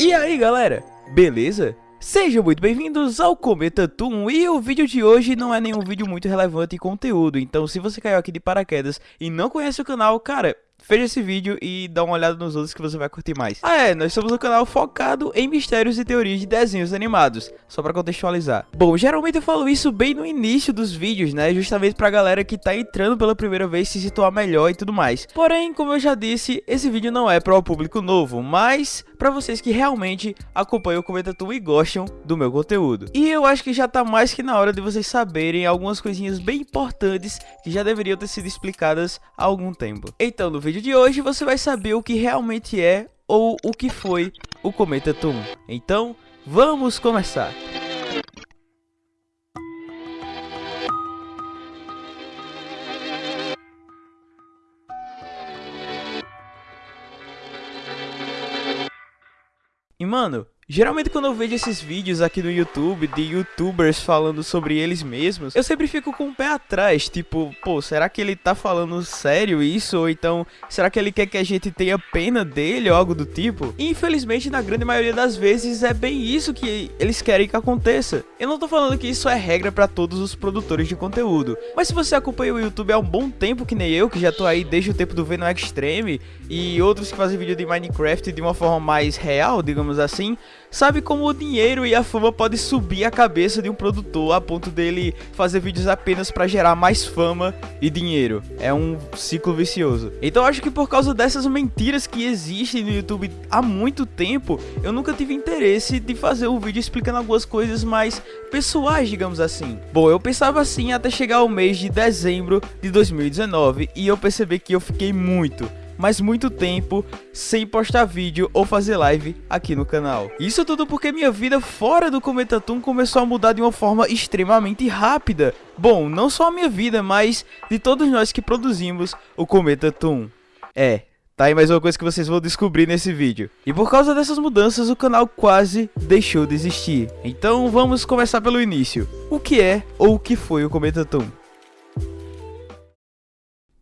E aí galera, beleza? Sejam muito bem-vindos ao Cometa Toon e o vídeo de hoje não é nenhum vídeo muito relevante em conteúdo, então se você caiu aqui de paraquedas e não conhece o canal, cara, Veja esse vídeo e dá uma olhada nos outros que você vai curtir mais. Ah é, nós somos um canal focado em mistérios e teorias de desenhos animados, só pra contextualizar. Bom, geralmente eu falo isso bem no início dos vídeos, né, justamente pra galera que tá entrando pela primeira vez se situar melhor e tudo mais. Porém, como eu já disse, esse vídeo não é para o público novo, mas para vocês que realmente acompanham o Cometa e gostam do meu conteúdo. E eu acho que já tá mais que na hora de vocês saberem algumas coisinhas bem importantes que já deveriam ter sido explicadas há algum tempo. Então, no vídeo vídeo de hoje você vai saber o que realmente é ou o que foi o Cometa Toon. Então, vamos começar! E mano, Geralmente quando eu vejo esses vídeos aqui no YouTube de youtubers falando sobre eles mesmos, eu sempre fico com o pé atrás, tipo, pô, será que ele tá falando sério isso? Ou então, será que ele quer que a gente tenha pena dele ou algo do tipo? E, infelizmente, na grande maioria das vezes é bem isso que eles querem que aconteça. Eu não tô falando que isso é regra pra todos os produtores de conteúdo, mas se você acompanha o YouTube há um bom tempo, que nem eu, que já tô aí desde o tempo do Venom Extreme, e outros que fazem vídeo de Minecraft de uma forma mais real, digamos assim, sabe como o dinheiro e a fama pode subir a cabeça de um produtor a ponto dele fazer vídeos apenas para gerar mais fama e dinheiro. É um ciclo vicioso. Então acho que por causa dessas mentiras que existem no YouTube há muito tempo, eu nunca tive interesse de fazer um vídeo explicando algumas coisas mais pessoais, digamos assim. Bom, eu pensava assim até chegar o mês de dezembro de 2019 e eu percebi que eu fiquei muito mas muito tempo sem postar vídeo ou fazer live aqui no canal. Isso tudo porque minha vida fora do Cometa Toon começou a mudar de uma forma extremamente rápida. Bom, não só a minha vida, mas de todos nós que produzimos o Cometa Toon. É, Tá aí mais uma coisa que vocês vão descobrir nesse vídeo. E por causa dessas mudanças, o canal quase deixou de existir. Então vamos começar pelo início. O que é ou o que foi o Cometa Toon?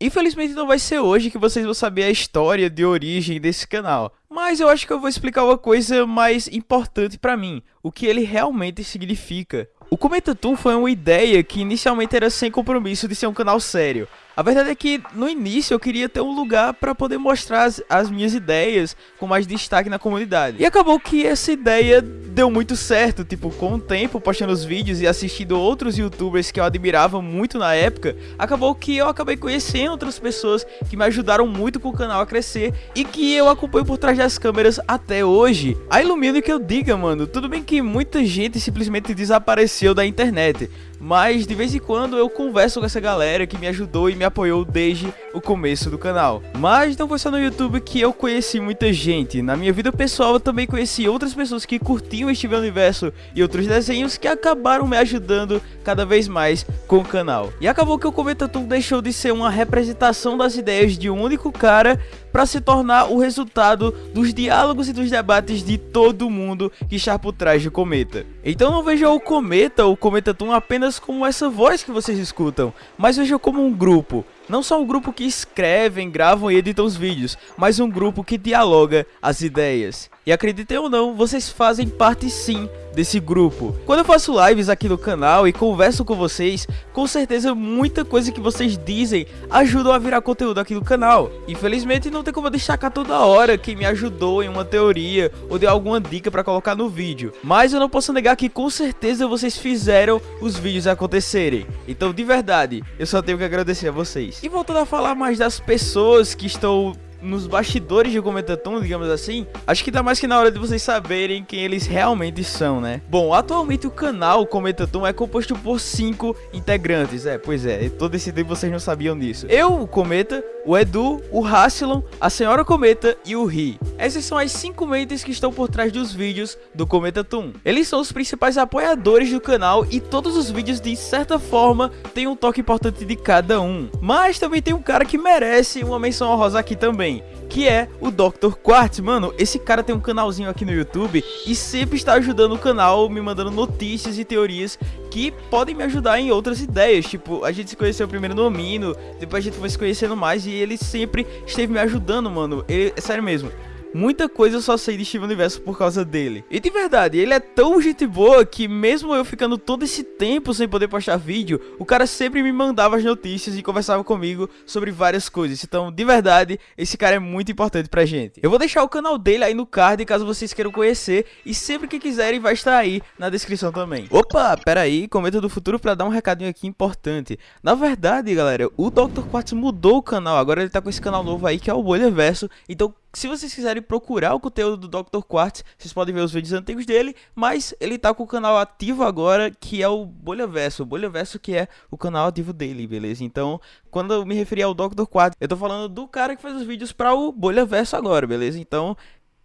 Infelizmente não vai ser hoje que vocês vão saber a história de origem desse canal, mas eu acho que eu vou explicar uma coisa mais importante pra mim, o que ele realmente significa. O Cometa Toon foi uma ideia que inicialmente era sem compromisso de ser um canal sério, a verdade é que no início eu queria ter um lugar para poder mostrar as, as, minhas ideias com mais destaque na comunidade. E acabou que essa ideia deu muito certo, tipo, com o tempo postando os vídeos e assistindo outros youtubers que eu admirava muito na época, acabou que eu acabei conhecendo outras pessoas que me ajudaram muito com o canal a crescer e que eu acompanho por trás das câmeras até hoje. A ilumino que eu diga, mano, tudo bem que muita gente simplesmente desapareceu da internet, mas de vez em quando eu converso com essa galera que me ajudou e me apoiou desde o começo do canal. Mas não foi só no YouTube que eu conheci muita gente, na minha vida pessoal eu também conheci outras pessoas que curtiam este universo e outros desenhos que acabaram me ajudando cada vez mais com o canal. E acabou que o Cometa deixou de ser uma representação das ideias de um único cara para se tornar o resultado dos diálogos e dos debates de todo mundo que está por trás do Cometa. Então não veja o Cometa ou o Cometa Toon apenas como essa voz que vocês escutam, mas veja como um grupo, não só um grupo que escrevem, gravam e editam os vídeos, mas um grupo que dialoga as ideias. E acreditem ou não, vocês fazem parte sim desse grupo. Quando eu faço lives aqui no canal e converso com vocês, com certeza muita coisa que vocês dizem ajudam a virar conteúdo aqui no canal. Infelizmente não tem como destacar toda hora quem me ajudou em uma teoria ou deu alguma dica para colocar no vídeo. Mas eu não posso negar que com certeza vocês fizeram os vídeos acontecerem. Então de verdade, eu só tenho que agradecer a vocês. E voltando a falar mais das pessoas que estão nos bastidores de Cometaton, digamos assim, acho que tá mais que na hora de vocês saberem quem eles realmente são, né? Bom, atualmente o canal Cometaton é composto por cinco integrantes, é, pois é, todo esse tempo vocês não sabiam disso. Eu, o Cometa, o Edu, o Hassilon, a Senhora Cometa e o Ri. Essas são as cinco mentes que estão por trás dos vídeos do Cometa. Eles são os principais apoiadores do canal e todos os vídeos de certa forma têm um toque importante de cada um. Mas também tem um cara que merece uma menção honrosa aqui também, que é o Dr. Quartz. Mano, esse cara tem um canalzinho aqui no YouTube e sempre está ajudando o canal, me mandando notícias e teorias que podem me ajudar em outras ideias. Tipo, a gente se conheceu primeiro no Amino, depois a gente foi se conhecendo mais e ele sempre esteve me ajudando, mano. Ele, é sério mesmo. Muita coisa eu só sei de Steven Universo por causa dele. E de verdade, ele é tão gente boa que mesmo eu ficando todo esse tempo sem poder postar vídeo, o cara sempre me mandava as notícias e conversava comigo sobre várias coisas. Então, de verdade, esse cara é muito importante pra gente. Eu vou deixar o canal dele aí no card caso vocês queiram conhecer e sempre que quiserem vai estar aí na descrição também. Opa, pera aí, comenta do futuro pra dar um recadinho aqui importante. Na verdade, galera, o Dr. Quartz mudou o canal, agora ele tá com esse canal novo aí que é o Bolha Verso. Então, se vocês quiserem procurar o conteúdo do Dr. Quartz, vocês podem ver os vídeos antigos dele, mas ele tá com o canal ativo agora, que é o Bolha Verso. O Bolha Verso que é o canal ativo dele, beleza? Então, quando eu me referi ao Dr. Quartz, eu tô falando do cara que faz os vídeos para o Bolha Verso agora, beleza? Então,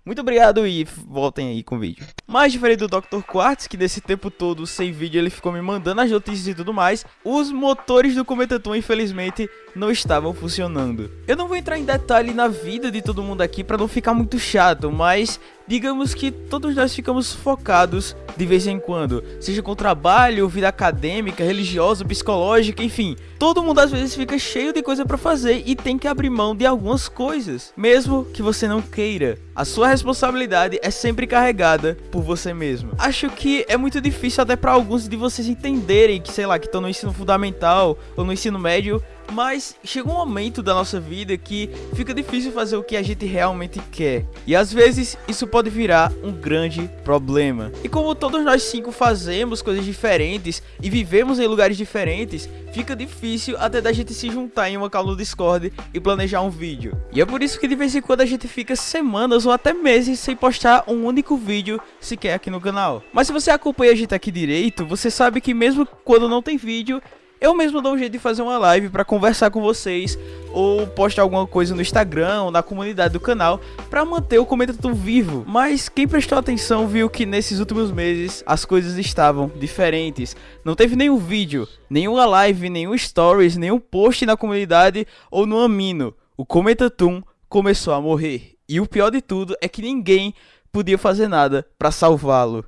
muito obrigado e voltem aí com o vídeo. Mais diferente do Dr. Quartz, que nesse tempo todo sem vídeo ele ficou me mandando as notícias e tudo mais, os motores do Cometaton infelizmente não estavam funcionando. Eu não vou entrar em detalhe na vida de todo mundo aqui para não ficar muito chato, mas digamos que todos nós ficamos focados de vez em quando, seja com trabalho, vida acadêmica, religiosa, psicológica, enfim. Todo mundo às vezes fica cheio de coisa para fazer e tem que abrir mão de algumas coisas, mesmo que você não queira. A sua responsabilidade é sempre carregada por você mesmo. Acho que é muito difícil até para alguns de vocês entenderem que, sei lá, que estão no ensino fundamental ou no ensino médio mas chega um momento da nossa vida que fica difícil fazer o que a gente realmente quer. E às vezes isso pode virar um grande problema. E como todos nós cinco fazemos coisas diferentes e vivemos em lugares diferentes, fica difícil até da gente se juntar em uma call no Discord e planejar um vídeo. E é por isso que de vez em quando a gente fica semanas ou até meses sem postar um único vídeo sequer aqui no canal. Mas se você acompanha a gente aqui direito, você sabe que mesmo quando não tem vídeo, eu mesmo dou um jeito de fazer uma live para conversar com vocês ou postar alguma coisa no Instagram ou na comunidade do canal para manter o comentário vivo. Mas quem prestou atenção viu que nesses últimos meses as coisas estavam diferentes. Não teve nenhum vídeo, nenhuma live, nenhum stories, nenhum post na comunidade ou no Amino. O Comentatum começou a morrer. E o pior de tudo é que ninguém podia fazer nada para salvá-lo.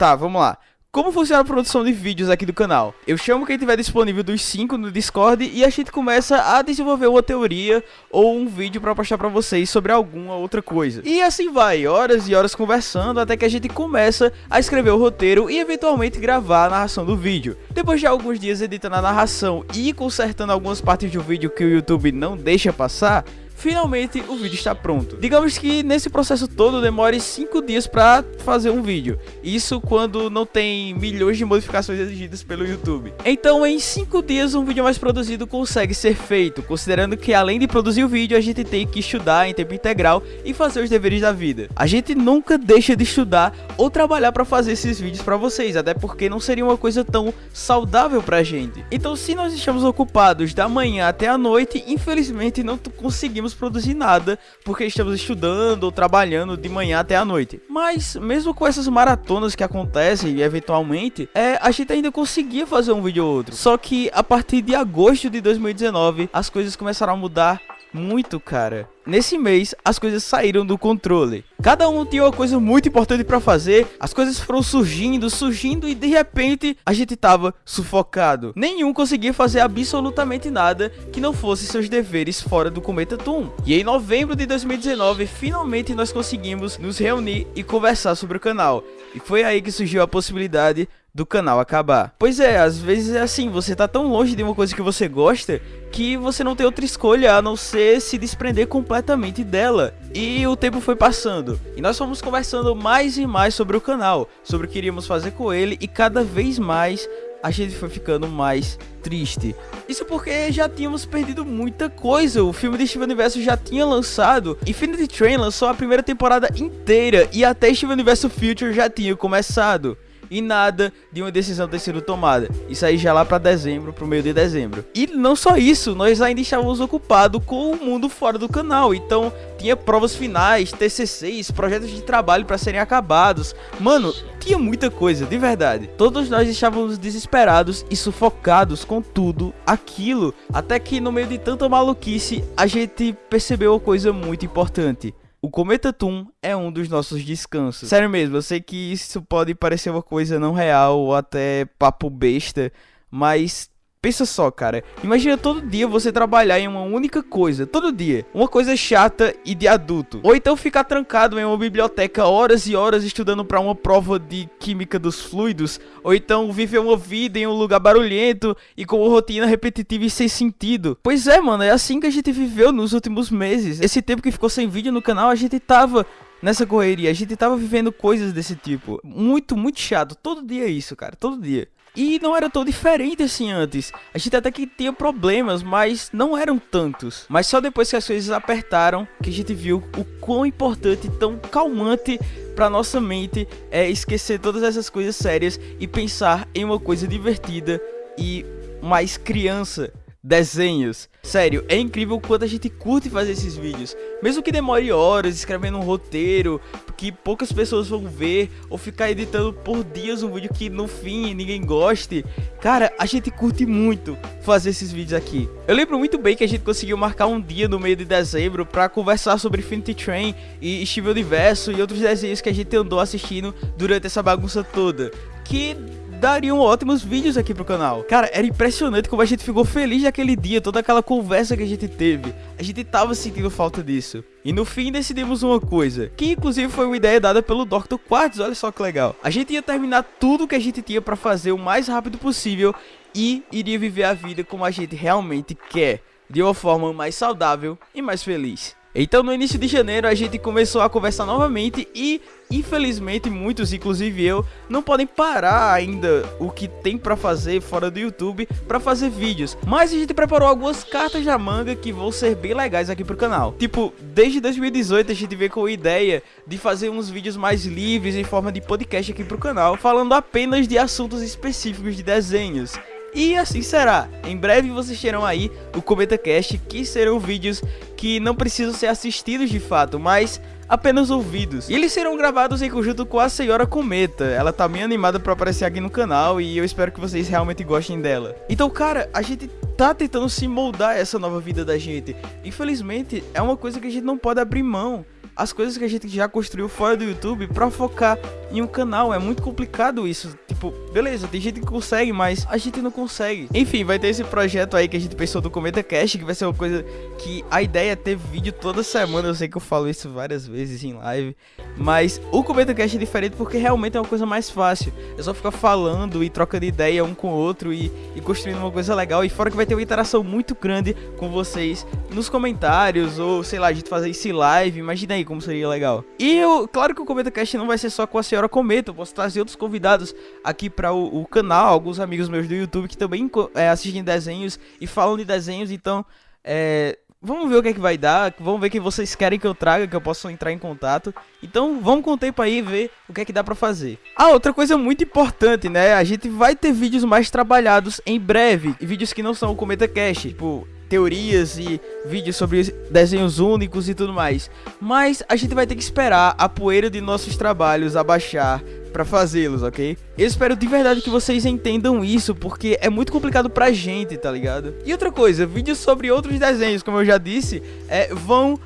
Tá, vamos lá. Como funciona a produção de vídeos aqui do canal? Eu chamo quem tiver disponível dos 5 no Discord e a gente começa a desenvolver uma teoria ou um vídeo para postar para vocês sobre alguma outra coisa. E assim vai, horas e horas conversando até que a gente começa a escrever o roteiro e eventualmente gravar a narração do vídeo. Depois de alguns dias editando a narração e consertando algumas partes do vídeo que o YouTube não deixa passar, finalmente o vídeo está pronto. Digamos que nesse processo todo demore 5 dias para fazer um vídeo. Isso quando não tem milhões de modificações exigidas pelo YouTube. Então em 5 dias um vídeo mais produzido consegue ser feito, considerando que além de produzir o vídeo a gente tem que estudar em tempo integral e fazer os deveres da vida. A gente nunca deixa de estudar ou trabalhar para fazer esses vídeos para vocês, até porque não seria uma coisa tão saudável pra gente. Então se nós estamos ocupados da manhã até a noite, infelizmente não conseguimos conseguimos produzir nada porque estamos estudando ou trabalhando de manhã até a noite. Mas mesmo com essas maratonas que acontecem eventualmente, é, a gente ainda conseguia fazer um vídeo ou outro. Só que a partir de agosto de 2019, as coisas começaram a mudar muito, cara. Nesse mês, as coisas saíram do controle. Cada um tinha uma coisa muito importante para fazer, as coisas foram surgindo, surgindo e de repente a gente tava sufocado. Nenhum conseguia fazer absolutamente nada que não fosse seus deveres fora do Cometa Toon. E em novembro de 2019, finalmente nós conseguimos nos reunir e conversar sobre o canal. E foi aí que surgiu a possibilidade do canal acabar. Pois é, às vezes é assim, você tá tão longe de uma coisa que você gosta que você não tem outra escolha a não ser se desprender completamente dela. E o tempo foi passando, e nós fomos conversando mais e mais sobre o canal, sobre o que iríamos fazer com ele e cada vez mais a gente foi ficando mais triste. Isso porque já tínhamos perdido muita coisa. O filme de Steven Universo já tinha lançado. Infinity Train lançou a primeira temporada inteira e até Steven Universo Future já tinha começado. E nada de uma decisão ter sido tomada. Isso aí já lá para dezembro, pro meio de dezembro. E não só isso, nós ainda estávamos ocupados com o mundo fora do canal. Então tinha provas finais, TCCs, projetos de trabalho para serem acabados. Mano, tinha muita coisa, de verdade. Todos nós estávamos desesperados e sufocados com tudo aquilo, até que no meio de tanta maluquice, a gente percebeu uma coisa muito importante. O Cometa Toon é um dos nossos descansos. Sério mesmo, eu sei que isso pode parecer uma coisa não real ou até papo besta, mas Pensa só, cara. Imagina todo dia você trabalhar em uma única coisa. Todo dia. Uma coisa chata e de adulto. Ou então ficar trancado em uma biblioteca horas e horas estudando para uma prova de química dos fluidos. Ou então viver uma vida em um lugar barulhento e com uma rotina repetitiva e sem sentido. Pois é, mano. É assim que a gente viveu nos últimos meses. Esse tempo que ficou sem vídeo no canal, a gente tava nessa correria. A gente tava vivendo coisas desse tipo. Muito, muito chato. Todo dia é isso, cara. Todo dia. E não era tão diferente assim antes. A gente até que tinha problemas, mas não eram tantos. Mas só depois que as coisas apertaram que a gente viu o quão importante tão calmante para nossa mente é esquecer todas essas coisas sérias e pensar em uma coisa divertida e mais criança desenhos. Sério, é incrível o quanto a gente curte fazer esses vídeos. Mesmo que demore horas escrevendo um roteiro que poucas pessoas vão ver, ou ficar editando por dias um vídeo que no fim ninguém goste. Cara, a gente curte muito fazer esses vídeos aqui. Eu lembro muito bem que a gente conseguiu marcar um dia no meio de dezembro para conversar sobre Infinity Train e Steven Universo e outros desenhos que a gente andou assistindo durante essa bagunça toda. Que dariam ótimos vídeos aqui pro canal. Cara, era impressionante como a gente ficou feliz naquele dia, toda aquela conversa que a gente teve. A gente tava sentindo falta disso. E no fim decidimos uma coisa, que inclusive foi uma ideia dada pelo Dr. Quartz, olha só que legal. A gente ia terminar tudo que a gente tinha para fazer o mais rápido possível e iria viver a vida como a gente realmente quer, de uma forma mais saudável e mais feliz. Então no início de janeiro a gente começou a conversar novamente e infelizmente muitos, inclusive eu, não podem parar ainda o que tem para fazer fora do YouTube para fazer vídeos. Mas a gente preparou algumas cartas da manga que vão ser bem legais aqui pro canal. Tipo, desde 2018 a gente veio com a ideia de fazer uns vídeos mais livres em forma de podcast aqui pro canal, falando apenas de assuntos específicos de desenhos. E assim será. Em breve vocês terão aí o Cometa Cast, que serão vídeos que não precisam ser assistidos de fato, mas apenas ouvidos. E eles serão gravados em conjunto com a Senhora Cometa. Ela tá bem animada para aparecer aqui no canal e eu espero que vocês realmente gostem dela. Então, cara, a gente tá tentando se moldar essa nova vida da gente. Infelizmente, é uma coisa que a gente não pode abrir mão as coisas que a gente já construiu fora do YouTube para focar em um canal. É muito complicado isso. Tipo, beleza, tem gente que consegue, mas a gente não consegue. Enfim, vai ter esse projeto aí que a gente pensou do Cometa Cast, que vai ser uma coisa que a ideia é ter vídeo toda semana. Eu sei que eu falo isso várias vezes em live, mas o Cometa Cast é diferente porque realmente é uma coisa mais fácil. É só ficar falando e trocando ideia um com o outro e, e construindo uma coisa legal. E fora que vai ter uma interação muito grande com vocês nos comentários ou sei lá, a gente fazer esse live. Imagina aí como seria legal. E eu, claro que o Cometa Cast não vai ser só com a senhora Cometa, eu posso trazer outros convidados aqui para o, o, canal, alguns amigos meus do YouTube que também é, assistem desenhos e falam de desenhos, então é, vamos ver o que é que vai dar, vamos ver o que vocês querem que eu traga, que eu possa entrar em contato. Então vamos com o tempo aí ver o que é que dá pra fazer. Ah, outra coisa muito importante, né? A gente vai ter vídeos mais trabalhados em breve, vídeos que não são o Cometa Cast, tipo teorias e vídeos sobre desenhos únicos e tudo mais. Mas a gente vai ter que esperar a poeira de nossos trabalhos abaixar para fazê-los, ok? Eu espero de verdade que vocês entendam isso, porque é muito complicado pra gente, tá ligado? E outra coisa, vídeos sobre outros desenhos, como eu já disse, é, vão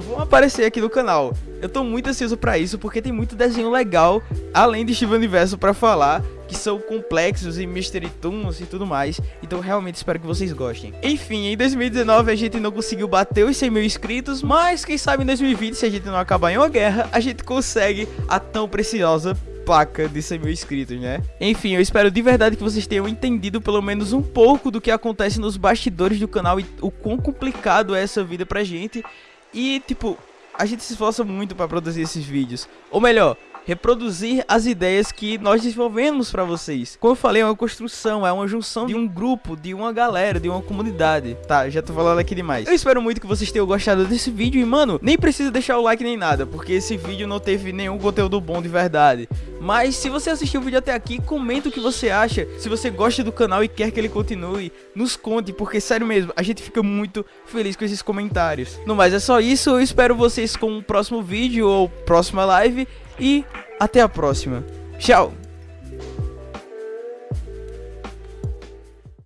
vão aparecer aqui no canal. Eu tô muito ansioso pra isso, porque tem muito desenho legal, além de Steven Universo pra falar, que são complexos e Mystery Toons e tudo mais. Então realmente espero que vocês gostem. Enfim, em 2019 a gente não conseguiu bater os 100 mil inscritos, mas quem sabe em 2020, se a gente não acabar em uma guerra, a gente consegue a tão preciosa placa de 100 mil inscritos, né? Enfim, eu espero de verdade que vocês tenham entendido pelo menos um pouco do que acontece nos bastidores do canal e o quão complicado é essa vida pra gente. E, tipo, a gente se esforça muito para produzir esses vídeos. Ou melhor, reproduzir as ideias que nós desenvolvemos para vocês. Como eu falei, é uma construção, é uma junção de um grupo, de uma galera, de uma comunidade. Tá, já tô falando aqui demais. Eu espero muito que vocês tenham gostado desse vídeo e, mano, nem precisa deixar o like nem nada, porque esse vídeo não teve nenhum conteúdo bom de verdade. Mas se você assistiu o vídeo até aqui, comenta o que você acha. Se você gosta do canal e quer que ele continue, nos conte, porque sério mesmo, a gente fica muito feliz com esses comentários. No mais, é só isso. Eu espero vocês com o próximo vídeo ou próxima live. E até a próxima. Tchau!